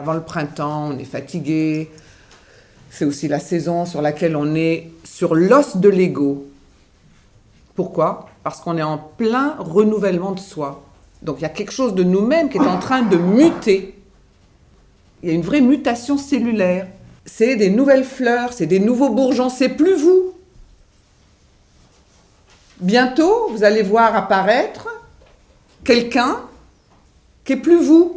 Avant le printemps, on est fatigué. C'est aussi la saison sur laquelle on est sur l'os de l'ego. Pourquoi? Parce qu'on est en plein renouvellement de soi. Donc il y a quelque chose de nous-mêmes qui est en train de muter. Il y a une vraie mutation cellulaire. C'est des nouvelles fleurs, c'est des nouveaux bourgeons, c'est plus vous. Bientôt, vous allez voir apparaître quelqu'un qui est plus vous.